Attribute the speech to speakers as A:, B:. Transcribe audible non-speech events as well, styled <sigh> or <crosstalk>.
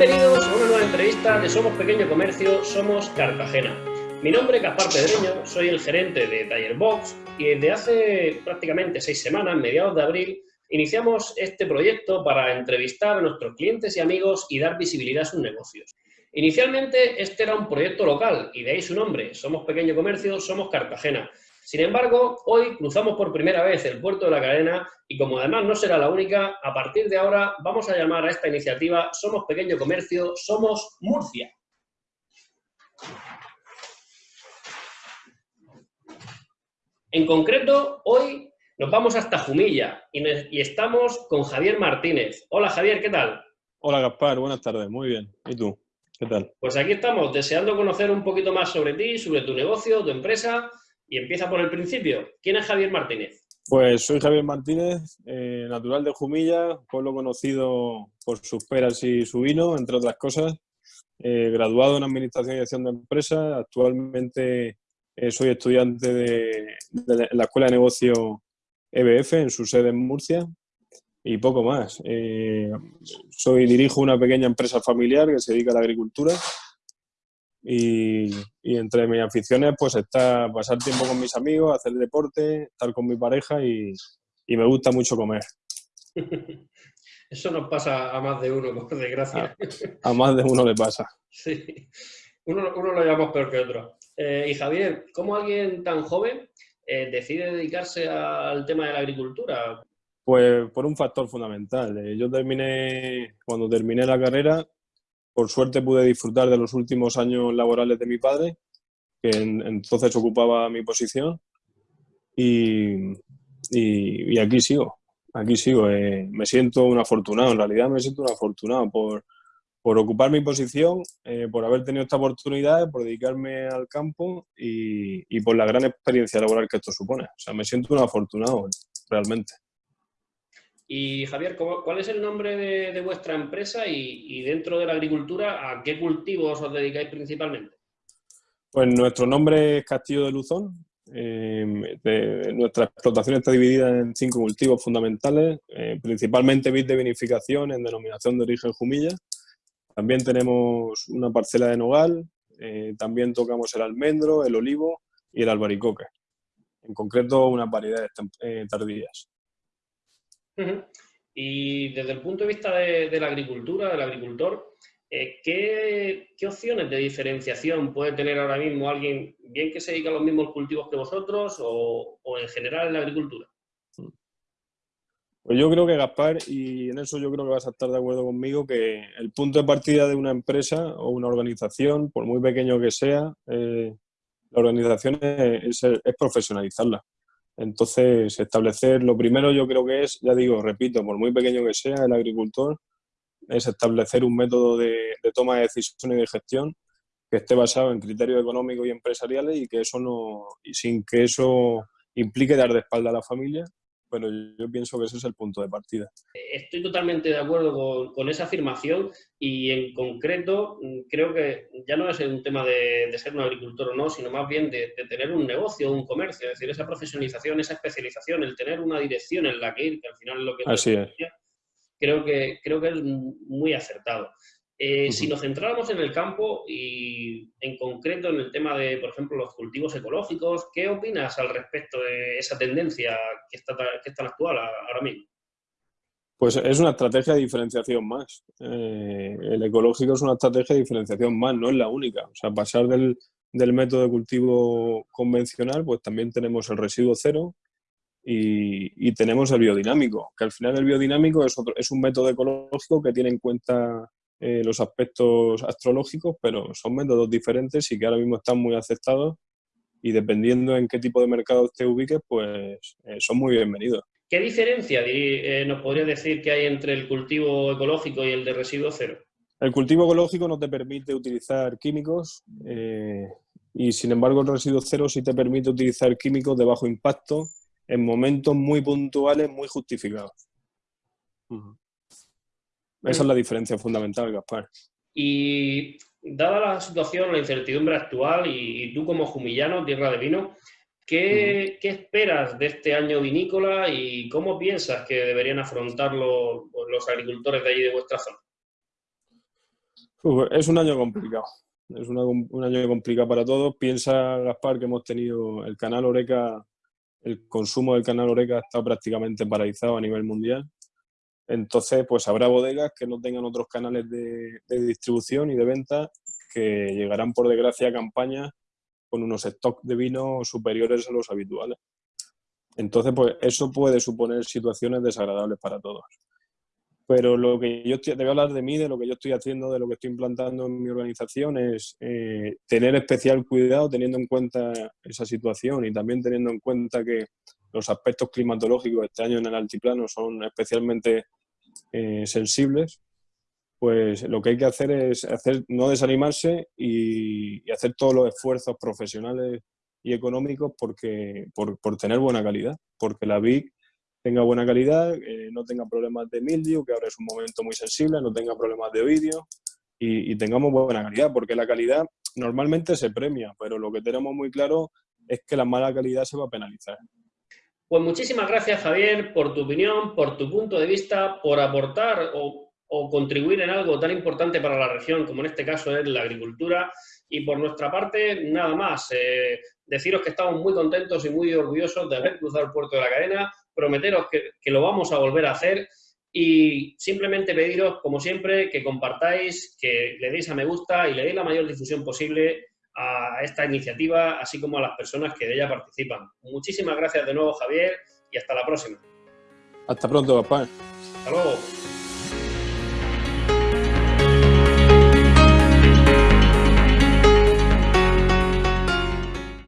A: Bienvenidos a una nueva entrevista de Somos Pequeño Comercio, Somos Cartagena. Mi nombre es Gaspar Pedreño, soy el gerente de Taller Box y desde hace prácticamente seis semanas, mediados de abril, iniciamos este proyecto para entrevistar a nuestros clientes y amigos y dar visibilidad a sus negocios. Inicialmente este era un proyecto local y de ahí su nombre, Somos Pequeño Comercio, Somos Cartagena. Sin embargo, hoy cruzamos por primera vez el puerto de la cadena y como además no será la única, a partir de ahora vamos a llamar a esta iniciativa Somos Pequeño Comercio, Somos Murcia. En concreto, hoy nos vamos hasta Jumilla y, estamos con Javier Martínez. Hola Javier, ¿qué tal?
B: Hola Gaspar, buenas tardes, muy bien. ¿Y tú? ¿Qué tal?
A: Pues aquí estamos, deseando conocer un poquito más sobre ti, sobre tu negocio, tu empresa y empieza por el principio. ¿Quién es Javier Martínez?
B: Pues soy Javier Martínez, eh, natural de Jumilla, pueblo conocido por sus peras y su vino, entre otras cosas. Eh, graduado en Administración y Dirección de Empresas, actualmente eh, soy estudiante de, la Escuela de Negocio EBF en su sede en Murcia y poco más. soy dirijo una pequeña empresa familiar que se dedica a la agricultura y, entre mis aficiones pues está pasar tiempo con mis amigos, hacer deporte, estar con mi pareja y, me gusta mucho comer. <laughs>
A: Eso nos pasa a más de uno, por desgracia.
B: A, más de uno le pasa. <laughs>
A: Sí, uno, uno lo llamamos peor que otro. Eh, y Javier, ¿cómo alguien tan joven eh, decide dedicarse al tema de la agricultura?
B: Pues por un factor fundamental. Eh, yo terminé, cuando terminé la carrera, por suerte pude disfrutar de los últimos años laborales de mi padre, que entonces ocupaba mi posición, y, aquí sigo, aquí sigo. Eh, me siento un afortunado, en realidad me siento un afortunado por, ocupar mi posición, eh, por haber tenido esta oportunidad, por dedicarme al campo y, por la gran experiencia laboral que esto supone. O sea, me siento un afortunado, realmente.
A: Y Javier, ¿cuál es el nombre de, vuestra empresa y, dentro de la agricultura, a qué cultivos os dedicáis principalmente?
B: Pues nuestro nombre es Castillo de Luzón. Eh, nuestra explotación está dividida en cinco cultivos fundamentales, eh, principalmente vid de vinificación en denominación de origen Jumilla. También tenemos una parcela de nogal, eh, también tocamos el almendro, el olivo y el albaricoque. En concreto, unas variedades tardías.
A: Y desde el punto de vista de, la agricultura, del agricultor, eh, ¿qué, opciones de diferenciación puede tener ahora mismo alguien, bien que se dedica a los mismos cultivos que vosotros o, en general en la agricultura?
B: Pues yo creo que Gaspar, y en eso yo creo que vas a estar de acuerdo conmigo, que el punto de partida de una empresa o una organización, por muy pequeño que sea, eh, la organización es profesionalizarla. Entonces, establecer, lo primero yo creo que es, ya digo, repito, por muy pequeño que sea el agricultor, es establecer un método de, toma de decisiones y de gestión que esté basado en criterios económicos y empresariales y que eso no, y sin que eso implique dar de espalda a la familia, pero yo pienso que ese es el punto de partida.
A: Estoy totalmente de acuerdo con, esa afirmación y en concreto mm, creo que ya no es un tema de, ser un agricultor o no, sino más bien de, tener un negocio, un comercio, es decir, esa profesionalización, esa especialización, el tener una dirección en la que ir, que al final es lo que...
B: Así es.
A: Creo que, creo que es muy acertado. Eh, si nos centráramos en el campo y en concreto en el tema de, por ejemplo, los cultivos ecológicos, ¿qué opinas al respecto de esa tendencia que está, que está actual ahora mismo?
B: Pues es una estrategia de diferenciación más. Eh, el ecológico es una estrategia de diferenciación más, no es la única. O sea, pasar del, método de cultivo convencional, pues también tenemos el residuo cero y, y, tenemos el biodinámico, que al final el biodinámico es, otro, es un método ecológico que tiene en cuenta eh, los aspectos astrológicos, pero son métodos diferentes y que ahora mismo están muy aceptados y dependiendo en qué tipo de mercado te ubiques, pues eh, son muy bienvenidos.
A: ¿Qué diferencia eh, nos podría decir que hay entre el cultivo ecológico y el de residuo cero?
B: El cultivo ecológico no te permite utilizar químicos y sin embargo el residuo cero sí te permite utilizar químicos de bajo impacto en momentos muy puntuales, muy justificados. Esa es la diferencia fundamental, Gaspar.
A: Y dada la situación, la incertidumbre actual, y, tú como jumillano, tierra de vino, ¿qué, esperas de este año vinícola y cómo piensas que deberían afrontarlo los agricultores de allí de vuestra zona?
B: es un año complicado. Es un año complicado para todos. Piensa, Gaspar, que hemos tenido el canal Oreca, el consumo del canal Oreca estado prácticamente paralizado a nivel mundial. Entonces, pues habrá bodegas que no tengan otros canales de, distribución y de venta que llegarán, por desgracia, a campañas con unos stocks de vino superiores a los habituales. Entonces, pues eso puede suponer situaciones desagradables para todos. Pero lo que yo estoy, te voy a hablar de mí, de lo que yo estoy haciendo, de lo que estoy implantando en mi organización, es eh, tener especial cuidado teniendo en cuenta esa situación y también teniendo en cuenta que los aspectos climatológicos este año en el altiplano son especialmente eh, sensibles, pues lo que hay que hacer es hacer, no desanimarse y, hacer todos los esfuerzos profesionales y económicos porque, por, por tener buena calidad, porque la VIC tenga buena calidad, eh, no tenga problemas de mildio, que ahora es un momento muy sensible, no tenga problemas de ovidio y, tengamos buena calidad, porque la calidad normalmente se premia, pero lo que tenemos muy claro es que la mala calidad se va a penalizar.
A: Pues muchísimas gracias, Javier, por tu opinión, por tu punto de vista, por aportar o, contribuir en algo tan importante para la región como en este caso es la agricultura. Y por nuestra parte, nada más. Eh, deciros que estamos muy contentos y muy orgullosos de haber cruzado el puerto de la cadena prometeros que, lo vamos a volver a hacer y simplemente pediros, como siempre, que compartáis, que le deis a me gusta y le deis la mayor difusión posible a esta iniciativa, así como a las personas que de ella participan. Muchísimas gracias de nuevo, Javier, y hasta la próxima.
B: Hasta pronto, papá.
A: Hasta luego.